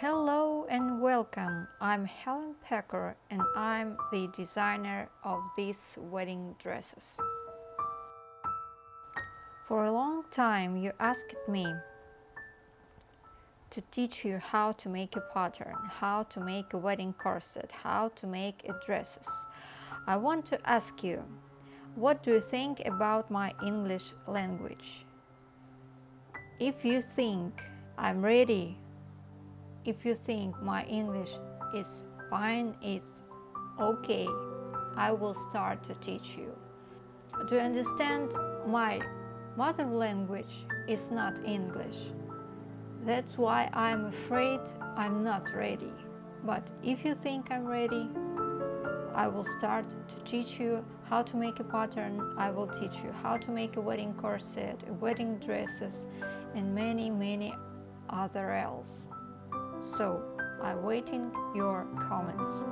Hello and welcome. I'm Helen Pecker and I'm the designer of these wedding dresses. For a long time you asked me to teach you how to make a pattern, how to make a wedding corset, how to make a dresses. I want to ask you, what do you think about my English language? If you think I'm ready if you think my English is fine, it's okay, I will start to teach you. To understand my mother language is not English. That's why I'm afraid I'm not ready. But if you think I'm ready, I will start to teach you how to make a pattern. I will teach you how to make a wedding corset, wedding dresses, and many, many other else. So, I'm waiting your comments.